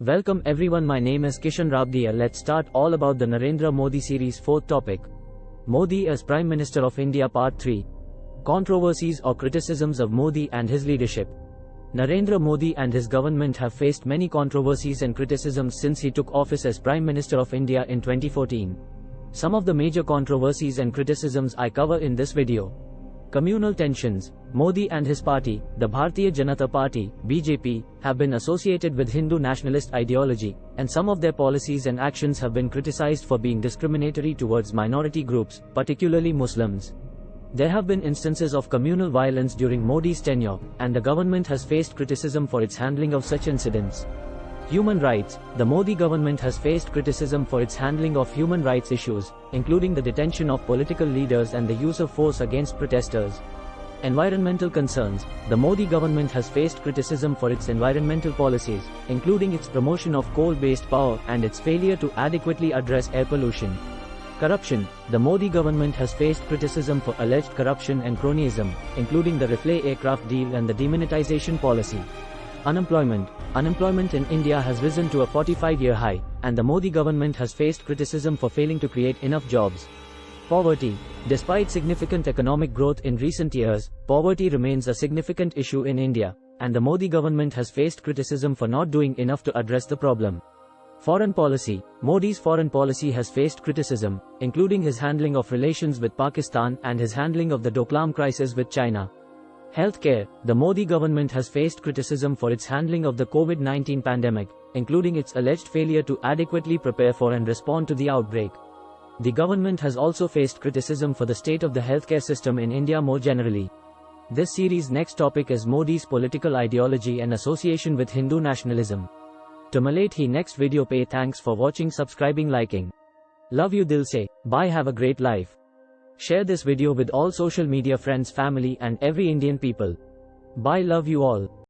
Welcome everyone my name is Kishan Rabdia let's start all about the Narendra Modi series fourth topic. Modi as Prime Minister of India Part 3. Controversies or criticisms of Modi and his leadership. Narendra Modi and his government have faced many controversies and criticisms since he took office as Prime Minister of India in 2014. Some of the major controversies and criticisms I cover in this video. Communal tensions. Modi and his party, the Bharatiya Janata Party, BJP, have been associated with Hindu nationalist ideology, and some of their policies and actions have been criticized for being discriminatory towards minority groups, particularly Muslims. There have been instances of communal violence during Modi's tenure, and the government has faced criticism for its handling of such incidents. Human rights. The Modi government has faced criticism for its handling of human rights issues, including the detention of political leaders and the use of force against protesters. Environmental concerns. The Modi government has faced criticism for its environmental policies, including its promotion of coal-based power and its failure to adequately address air pollution. Corruption. The Modi government has faced criticism for alleged corruption and cronyism, including the Rafale aircraft deal and the demonetization policy. Unemployment. Unemployment in India has risen to a 45-year high, and the Modi government has faced criticism for failing to create enough jobs. Poverty. Despite significant economic growth in recent years, poverty remains a significant issue in India, and the Modi government has faced criticism for not doing enough to address the problem. Foreign policy. Modi's foreign policy has faced criticism, including his handling of relations with Pakistan and his handling of the Doklam crisis with China. Healthcare The Modi government has faced criticism for its handling of the COVID 19 pandemic, including its alleged failure to adequately prepare for and respond to the outbreak. The government has also faced criticism for the state of the healthcare system in India more generally. This series' next topic is Modi's political ideology and association with Hindu nationalism. To Malate he next video pay thanks for watching subscribing liking. Love you dil se, bye have a great life. Share this video with all social media friends family and every Indian people. Bye love you all.